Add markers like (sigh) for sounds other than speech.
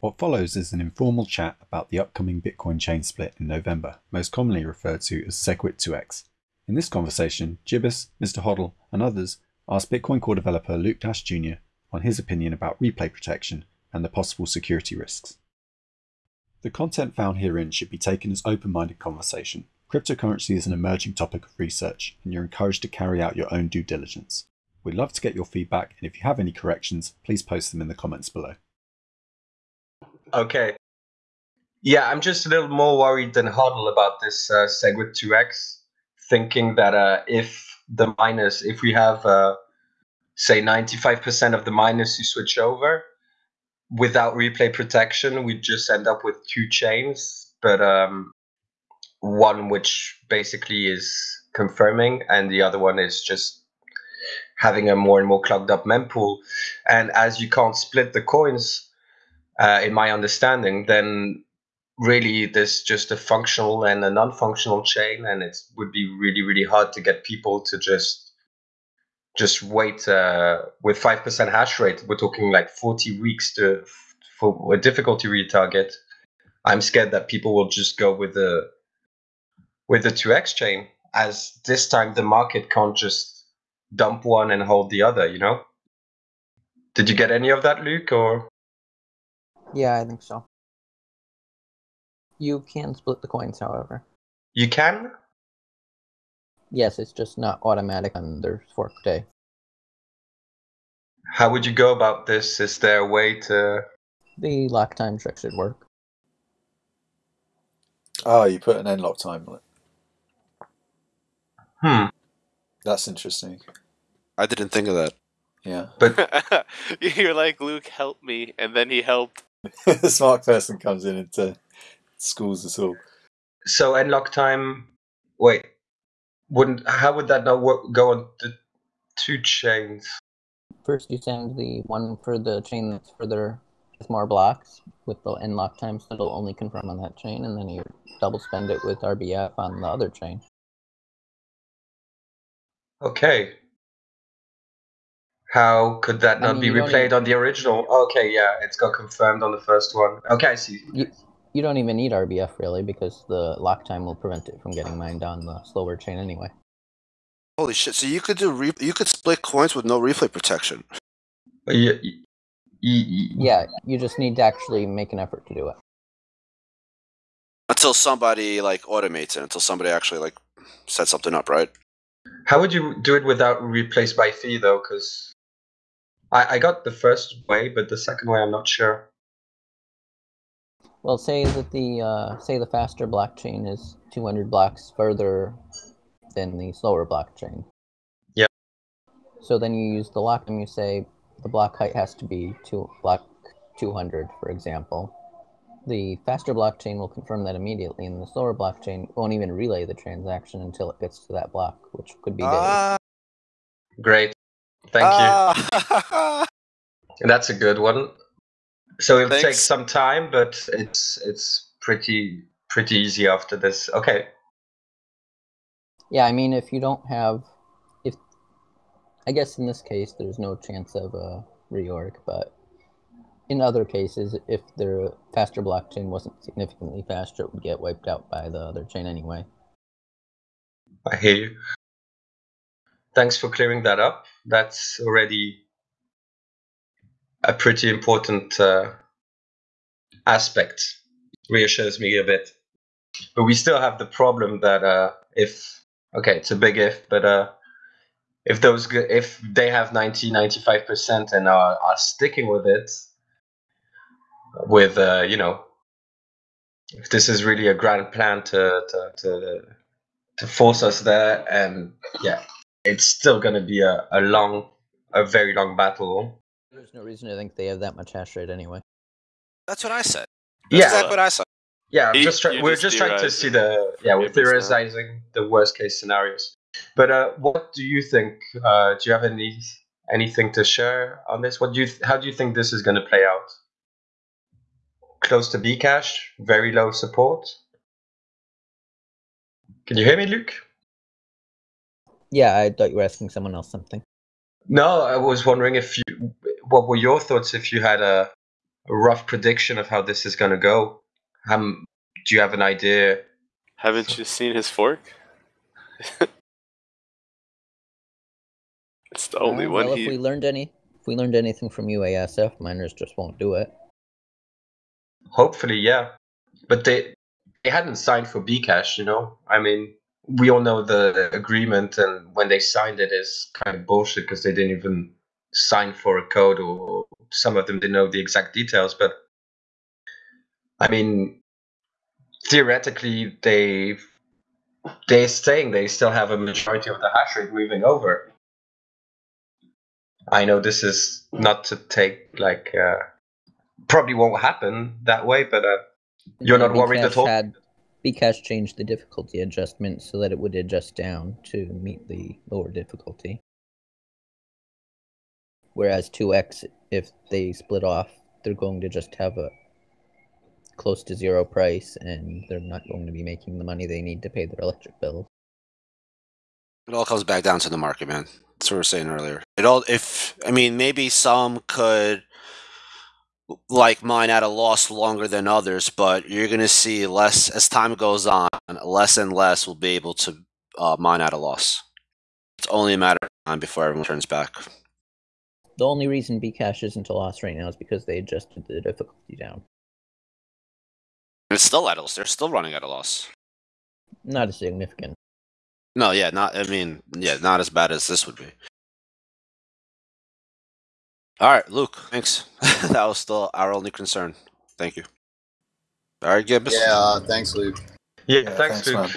What follows is an informal chat about the upcoming Bitcoin chain split in November, most commonly referred to as SegWit2x. In this conversation, Jibbus, Mr. Hodl, and others asked Bitcoin core developer Luke Dash Jr. on his opinion about replay protection and the possible security risks. The content found herein should be taken as open minded conversation. Cryptocurrency is an emerging topic of research, and you're encouraged to carry out your own due diligence. We'd love to get your feedback, and if you have any corrections, please post them in the comments below. Okay. Yeah, I'm just a little more worried than Hodl about this uh, SegWit2x, thinking that uh, if the miners, if we have, uh, say, 95% of the miners who switch over without replay protection, we just end up with two chains, but um, one which basically is confirming, and the other one is just having a more and more clogged up mempool. And as you can't split the coins, uh, in my understanding, then really there's just a functional and a non-functional chain, and it would be really really hard to get people to just just wait uh, with five percent hash rate. We're talking like forty weeks to for a difficulty retarget. I'm scared that people will just go with the with the two X chain, as this time the market can't just dump one and hold the other. You know. Did you get any of that, Luke? Or Yeah, I think so. You can split the coins, however. you can? Yes, it's just not automatic on their fork day. How would you go about this? Is there a way to? The lock time trick should work. Oh, you put an nLockTime on it. Hmm. That's interesting. I didn't think of that. Yeah. But (laughs) You're like, Luke, help me. And then he helped. (laughs) the smart person comes in into schools us all. so unlock time. Wait, wouldn't? How would that not work, go on the two chains? First, you send the one for the chain that's further with more blocks with the nLockTime, so it'll only confirm on that chain, and then you double spend it with RBF on the other chain. Okay. How could that I not mean, be replayed even- on the original? Okay, yeah, it's got confirmed on the first one. Okay, I see. You, you don't even need RBF really because the lock time will prevent it from getting mined on the slower chain anyway. Holy shit! So you could do re- you could split coins with no replay protection. Uh, y- y- y- Yeah, you just need to actually make an effort to do it. Until somebody like automates it, until somebody actually like sets something up, right? How would you do it without replace by fee though? Because I, I got the first way, but the second way I'm not sure. Well, say that the uh, say the faster blockchain is 200 blocks further than the slower blockchain. Yep. So then you use the lock and you say the block height has to be two block 200, for example. The faster blockchain will confirm that immediately, and the slower blockchain won't even relay the transaction until it gets to that block, which could be days. Ah, Great, thank ah. you. (laughs) That's a good one. So it'll take some time, but it's it's pretty pretty easy after this. Okay. Yeah, I mean, if you don't have, if I guess in this case there's no chance of a reorg, but in other cases, if the faster blockchain wasn't significantly faster, it would get wiped out by the other chain anyway. I hear you. Thanks for clearing that up. That's already a pretty important uh, aspect. Reassures me a bit. But we still have the problem that uh, if okay, it's a big if, but uh, if those if they have 90 95 percent and are, are sticking with it, with uh, you know, if this is really a grand plan to to, to to force us there and yeah it's still going to be a, a long a very long battle There's no reason to think they have that much hash rate anyway. That's what I said. That's yeah exactly what I said. yeah I'm just try- we're just just trying to see the yeah we're Papers now. theorizing the worst case scenarios but uh what do you think uh do you have any anything to share on this what do you th- how do you think this is going to play out close to bcash very low support can you hear me luke Yeah, I thought you were asking someone else something. No, I was wondering if you, what were your thoughts if you had a a rough prediction of how this is going to go? Um, do you have an idea? Haven't you seen his fork? (laughs) it's the only Uh, one well, he. if we learned any, if we learned anything from UASF, miners just won't do it. Hopefully, yeah. But they they hadn't signed for Bcash, you know. I mean, we all know the agreement, and when they signed it is kind of bullshit because they didn't even sign for a code, or some of them didn't know the exact details. But I mean, theoretically, they they're saying they still have a majority of the hash rate moving over. I know this is not to take like uh, probably won't happen that way, but uh, You're not worried at all? Had, Bcash changed the difficulty adjustment so that it would adjust down to meet the lower difficulty. Whereas 2x, if they split off, they're going to just have a close to zero price and they're not going to be making the money they need to pay their electric bill. It all comes back down to the market, man. That's what we were saying earlier. It all, if I mean, maybe some could like mine at a loss longer than others, but you're gonna see less as time goes on. Less and less will be able to uh, mine at a loss. It's only a matter of time before everyone turns back. The only reason Bcash isn't a loss right now is because they adjusted the difficulty down. It's still at a loss. They're still running at a loss. Not as significant. No, yeah, not. I mean, yeah, not as bad as this would be. All right, Luke. Thanks. (laughs) that was still our only concern. Thank you. All right, Gibbs. Yeah, uh, thanks, Luke. yeah, Yeah, thanks, thanks, Luke. man.